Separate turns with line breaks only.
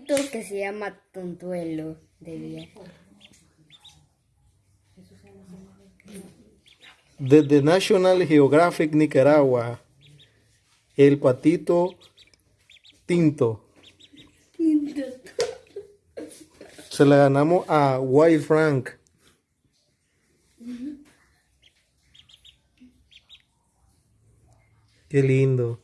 patito que se llama Tontuelo de viejo.
Desde National Geographic Nicaragua, el patito tinto. Se la ganamos a White Frank. Qué lindo.